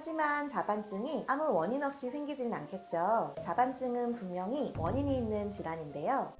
하지만 자반증이 아무 원인 없이 생기지는 않겠죠. 자반증은 분명히 원인이 있는 질환인데요.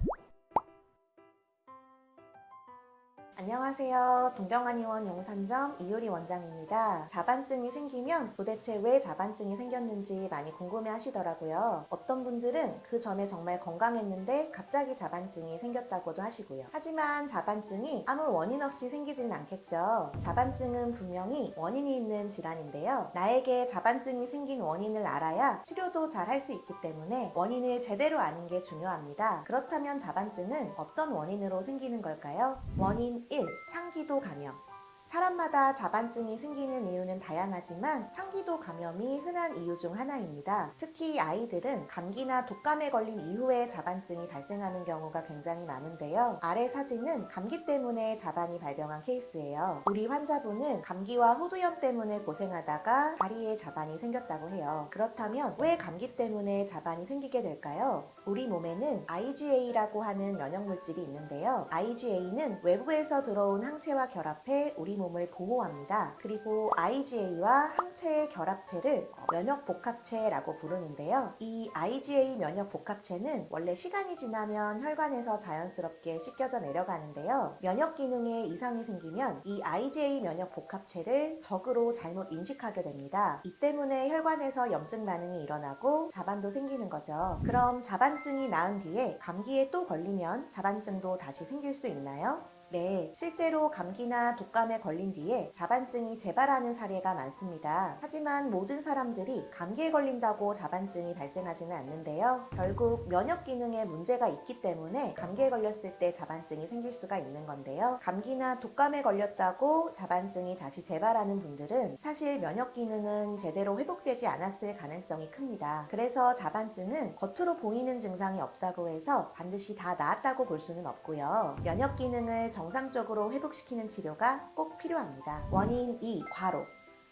안녕하세요. 동경한의원 용산점 이효리 원장입니다. 자반증이 생기면 도대체 왜 자반증이 생겼는지 많이 궁금해 하시더라고요. 어떤 분들은 그 전에 정말 건강했는데 갑자기 자반증이 생겼다고도 하시고요. 하지만 자반증이 아무 원인 없이 생기지는 않겠죠. 자반증은 분명히 원인이 있는 질환인데요. 나에게 자반증이 생긴 원인을 알아야 치료도 잘 할 수 있기 때문에 원인을 제대로 아는 게 중요합니다. 그렇다면 자반증은 어떤 원인으로 생기는 걸까요? 원인 1. 상기도 감염 사람마다 자반증이 생기는 이유는 다양하지만 상기도 감염이 흔한 이유 중 하나입니다. 특히 아이들은 감기나 독감에 걸린 이후에 자반증이 발생하는 경우가 굉장히 많은데요. 아래 사진은 감기 때문에 자반이 발병한 케이스예요. 우리 환자분은 감기와 호두염 때문에 고생하다가 다리에 자반이 생겼다고 해요. 그렇다면 왜 감기 때문에 자반이 생기게 될까요? 우리 몸에는 IgA라고 하는 면역물질이 있는데요. IgA는 외부에서 들어온 항체와 결합해 우리 몸을 보호합니다. 그리고 IgA와 항체의 결합체를 면역복합체라고 부르는데요. 이 IgA 면역복합체는 원래 시간이 지나면 혈관에서 자연스럽게 씻겨져 내려가는데요. 면역 기능에 이상이 생기면 이 IgA 면역복합체를 적으로 잘못 인식하게 됩니다. 이 때문에 혈관에서 염증 반응이 일어나고 자반도 생기는 거죠. 그럼 자반증이 나은 뒤에 감기에 또 걸리면 자반증도 다시 생길 수 있나요? 네, 실제로 감기나 독감에 걸린 뒤에 자반증이 재발하는 사례가 많습니다. 하지만 모든 사람들이 감기에 걸린다고 자반증이 발생하지는 않는데요. 결국 면역 기능에 문제가 있기 때문에 감기에 걸렸을 때 자반증이 생길 수가 있는 건데요. 감기나 독감에 걸렸다고 자반증이 다시 재발하는 분들은 사실 면역 기능은 제대로 회복되지 않았을 가능성이 큽니다. 그래서 자반증은 겉으로 보이는 증상이 없다고 해서 반드시 다 나았다고 볼 수는 없고요. 면역 기능을 정상적으로 회복시키는 치료가 꼭 필요합니다. 원인 2. 과로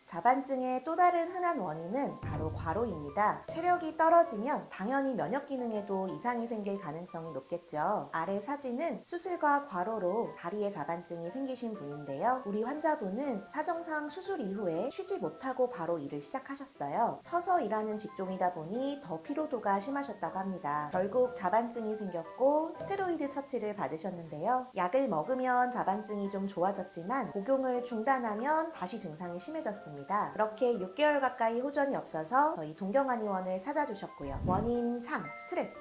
자반증의 또 다른 흔한 원인은 바로 과로입니다. 체력이 떨어지면 당연히 면역 기능에도 이상이 생길 가능성이 높겠죠. 아래 사진은 수술과 과로로 다리에 자반증이 생기신 분인데요. 우리 환자분은 사정상 수술 이후에 쉬지 못하고 바로 일을 시작하셨어요. 서서 일하는 직종이다 보니 더 피로도가 심하셨다고 합니다. 결국 자반증이 생겼고 스테로이드 처치를 받으셨는데요. 약을 먹으면 자반증이 좀 좋아졌지만 복용을 중단하면 다시 증상이 심해졌습니다. 있습니다. 그렇게 6개월 가까이 호전이 없어서 저희 동경한 의원을 찾아주셨고요. 원인 3. 스트레스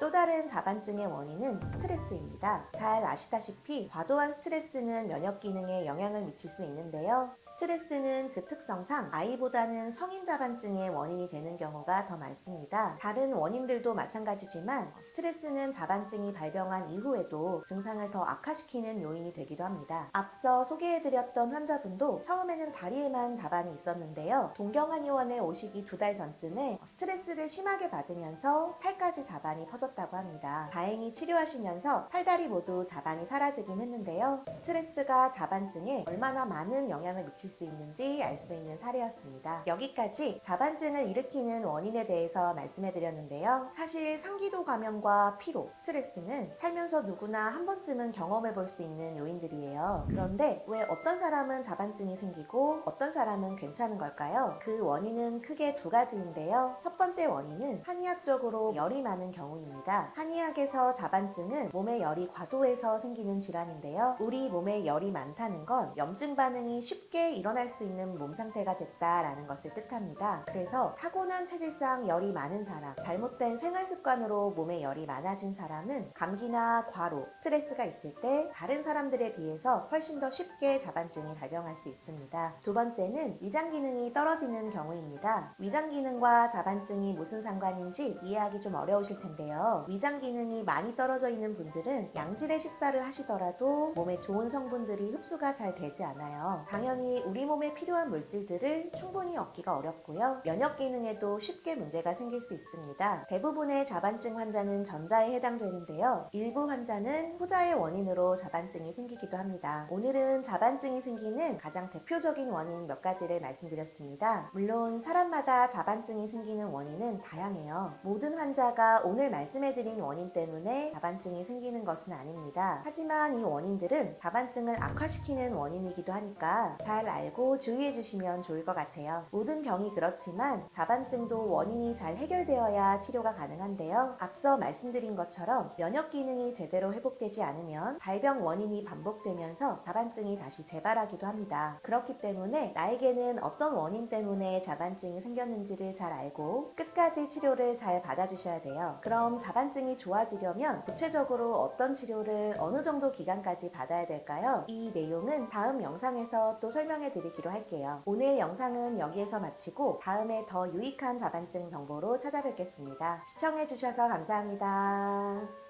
또 다른 자반증의 원인은 스트레스입니다. 잘 아시다시피 과도한 스트레스는 면역 기능에 영향을 미칠 수 있는데요. 스트레스는 그 특성상 아이보다는 성인 자반증의 원인이 되는 경우가 더 많습니다. 다른 원인들도 마찬가지지만 스트레스는 자반증이 발병한 이후에도 증상을 더 악화시키는 요인이 되기도 합니다. 앞서 소개해드렸던 환자분도 처음에는 다리에만 자반이 있었는데요. 동경한의원에 오시기 두 달 전쯤에 스트레스를 심하게 받으면서 팔까지 자반이 퍼졌 다고 합니다. 다행히 치료하시면서 팔다리 모두 자반이 사라지긴 했는데요. 스트레스가 자반증에 얼마나 많은 영향을 미칠 수 있는지 알 수 있는 사례였습니다. 여기까지 자반증을 일으키는 원인에 대해서 말씀해 드렸는데요. 사실 상기도 감염과 피로, 스트레스는 살면서 누구나 한 번쯤은 경험해 볼 수 있는 요인들이에요. 그런데 왜 어떤 사람은 자반증이 생기고 어떤 사람은 괜찮은 걸까요? 그 원인은 크게 두 가지인데요. 첫 번째 원인은 한의학적으로 열이 많은 경우입니다. 한의학에서 자반증은 몸에 열이 과도해서 생기는 질환인데요. 우리 몸에 열이 많다는 건 염증 반응이 쉽게 일어날 수 있는 몸 상태가 됐다라는 것을 뜻합니다. 그래서 타고난 체질상 열이 많은 사람, 잘못된 생활 습관으로 몸에 열이 많아진 사람은 감기나 과로, 스트레스가 있을 때 다른 사람들에 비해서 훨씬 더 쉽게 자반증이 발병할 수 있습니다. 두 번째는 위장 기능이 떨어지는 경우입니다. 위장 기능과 자반증이 무슨 상관인지 이해하기 좀 어려우실 텐데요. 위장 기능이 많이 떨어져 있는 분들은 양질의 식사를 하시더라도 몸에 좋은 성분들이 흡수가 잘 되지 않아요. 당연히 우리 몸에 필요한 물질들을 충분히 얻기가 어렵고요. 면역 기능에도 쉽게 문제가 생길 수 있습니다. 대부분의 자반증 환자는 전자에 해당되는데요. 일부 환자는 후자의 원인으로 자반증이 생기기도 합니다. 오늘은 자반증이 생기는 가장 대표적인 원인 몇 가지를 말씀드렸습니다. 물론 사람마다 자반증이 생기는 원인은 다양해요. 모든 환자가 오늘 말씀 해드린 원인 때문에 자반증이 생기는 것은 아닙니다. 하지만 이 원인들은 자반증을 악화시키는 원인이기도 하니까 잘 알고 주의해 주시면 좋을 것 같아요. 모든 병이 그렇지만 자반증도 원인이 잘 해결되어야 치료가 가능한데요. 앞서 말씀드린 것처럼 면역 기능이 제대로 회복되지 않으면 발병 원인이 반복되면서 자반증이 다시 재발하기도 합니다. 그렇기 때문에 나에게는 어떤 원인 때문에 자반증이 생겼는지를 잘 알고 끝까지 치료를 잘 받아주셔야 돼요. 그럼 자반증이 좋아지려면 구체적으로 어떤 치료를 어느 정도 기간까지 받아야 될까요? 이 내용은 다음 영상에서 또 설명해 드리기로 할게요. 오늘 영상은 여기에서 마치고 다음에 더 유익한 자반증 정보로 찾아뵙겠습니다. 시청해 주셔서 감사합니다.